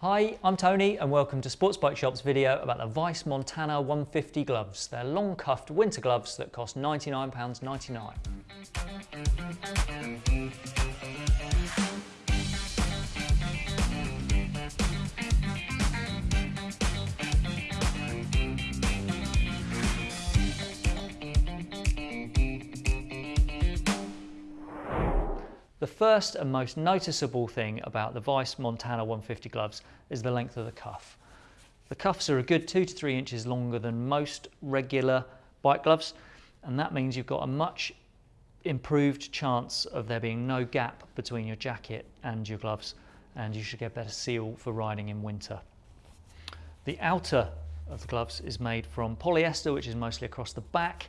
Hi, I'm Tony and welcome to Sports Bike Shop's video about the Weise Montana 150 gloves. They're long cuffed winter gloves that cost £99.99. The first and most noticeable thing about the Weise Montana 150 gloves is the length of the cuff. The cuffs are a good two to three inches longer than most regular bike gloves and that means you've got a much improved chance of there being no gap between your jacket and your gloves and you should get better seal for riding in winter. The outer of the gloves is made from polyester which is mostly across the back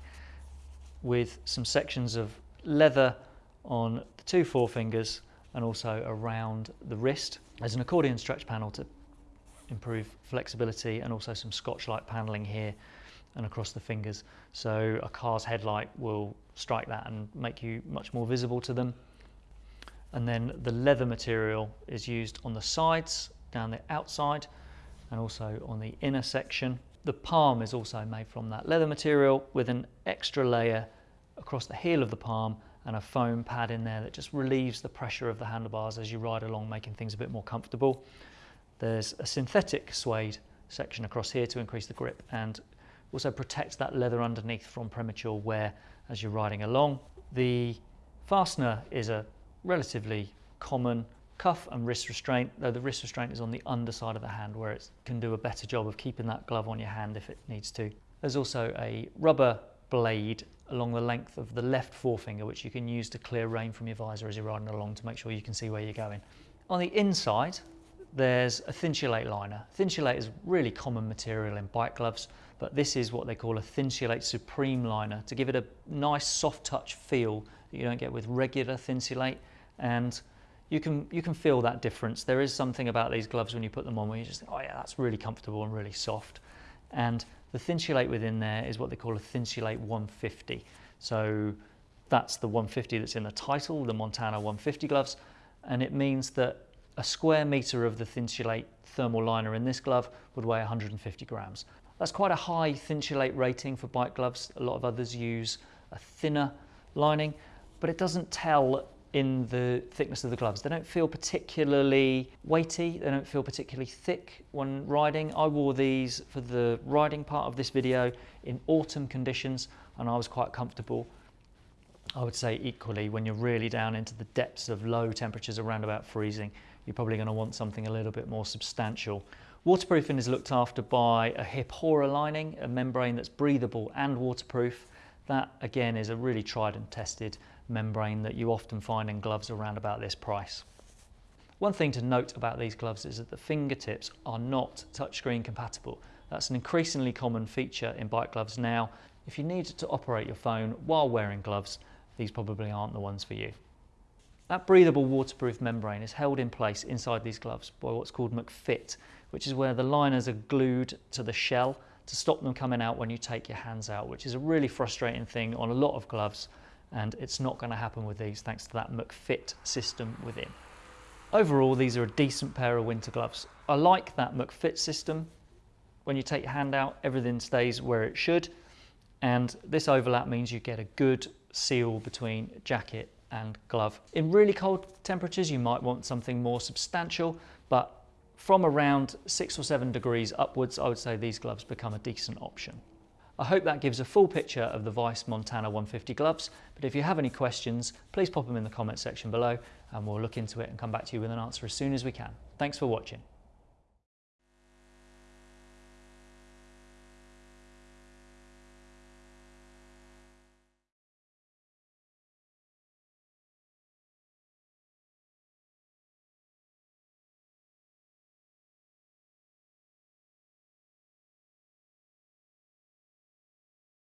with some sections of leather on the two forefingers and also around the wrist. There's an accordion stretch panel to improve flexibility and also some Scotchlite paneling here and across the fingers. So a car's headlight will strike that and make you much more visible to them. And then the leather material is used on the sides, down the outside, and also on the inner section. The palm is also made from that leather material with an extra layer across the heel of the palm and a foam pad in there that just relieves the pressure of the handlebars as you ride along, making things a bit more comfortable. There's a synthetic suede section across here to increase the grip and also protect that leather underneath from premature wear as you're riding along. The fastener is a relatively common cuff and wrist restraint, though the wrist restraint is on the underside of the hand where it can do a better job of keeping that glove on your hand if it needs to. There's also a rubber blade along the length of the left forefinger, which you can use to clear rain from your visor as you're riding along to make sure you can see where you're going. On the inside, there's a Thinsulate liner. Thinsulate is really common material in bike gloves, but this is what they call a Thinsulate Supreme liner to give it a nice soft touch feel that you don't get with regular Thinsulate. And you can, you can feel that difference. There is something about these gloves when you put them on where you just think, oh yeah, that's really comfortable and really soft. And the Thinsulate within there is what they call a Thinsulate 150. So that's the 150 that's in the title, the Montana 150 gloves. And it means that a square meter of the Thinsulate thermal liner in this glove would weigh 150 grams. That's quite a high Thinsulate rating for bike gloves. A lot of others use a thinner lining, but it doesn't tell in the thickness of the gloves. They don't feel particularly weighty, they don't feel particularly thick when riding. I wore these for the riding part of this video in autumn conditions and I was quite comfortable. I would say equally when you're really down into the depths of low temperatures around about freezing, you're probably going to want something a little bit more substantial. Waterproofing is looked after by a Hipora lining, a membrane that's breathable and waterproof. That again is a really tried and tested membrane that you often find in gloves around about this price. One thing to note about these gloves is that the fingertips are not touchscreen compatible. That's an increasingly common feature in bike gloves now. If you need to operate your phone while wearing gloves, these probably aren't the ones for you. That breathable waterproof membrane is held in place inside these gloves by what's called McFit, which is where the liners are glued to the shell to stop them coming out when you take your hands out, which is a really frustrating thing on a lot of gloves and it's not going to happen with these thanks to that McFit system within. Overall, these are a decent pair of winter gloves. I like that McFit system. When you take your hand out, everything stays where it should. And this overlap means you get a good seal between jacket and glove. In really cold temperatures, you might want something more substantial, but from around six or seven degrees upwards, I would say these gloves become a decent option. I hope that gives a full picture of the Weise Montana 150 gloves, but if you have any questions, please pop them in the comment section below and we'll look into it and come back to you with an answer as soon as we can. Thanks for watching.